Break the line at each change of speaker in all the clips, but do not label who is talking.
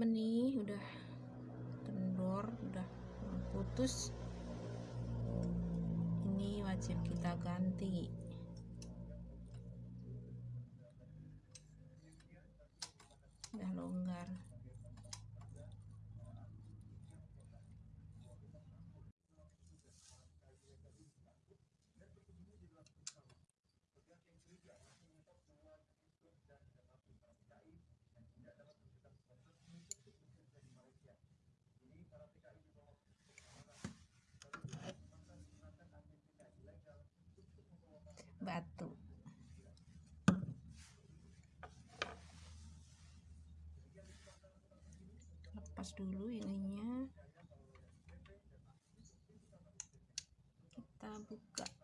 meni udah kendor udah putus. Ini wajib kita ganti. Udah longgar. Batu lepas dulu ininya. Kita buka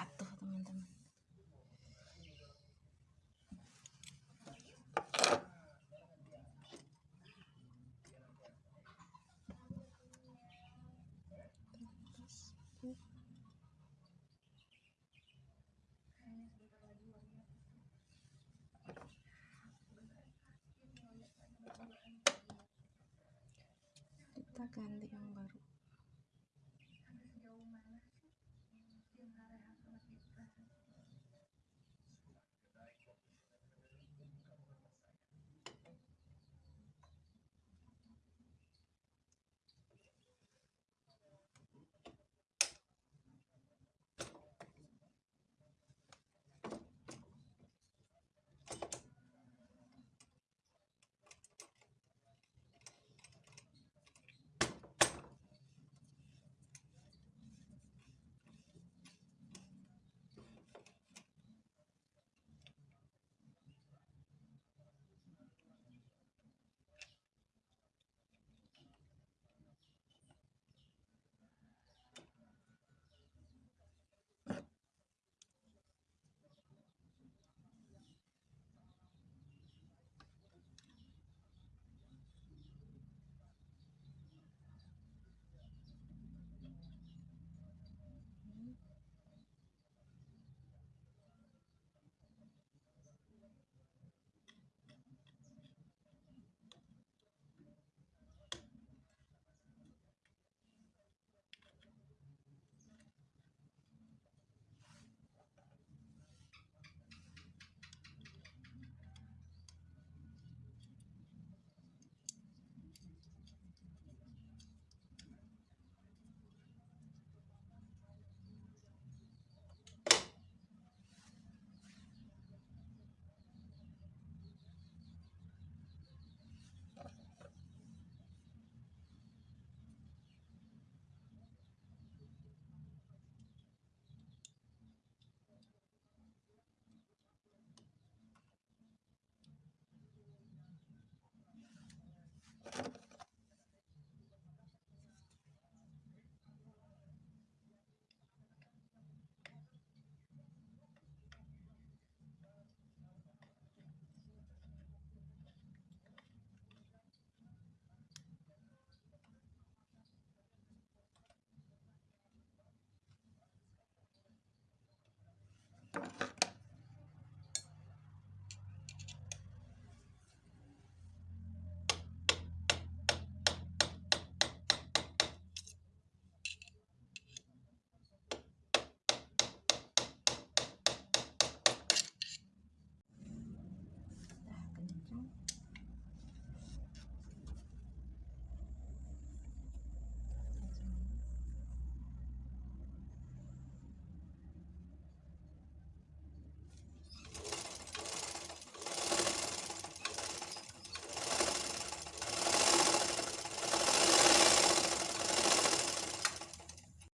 jatuh teman-teman. Kita ganti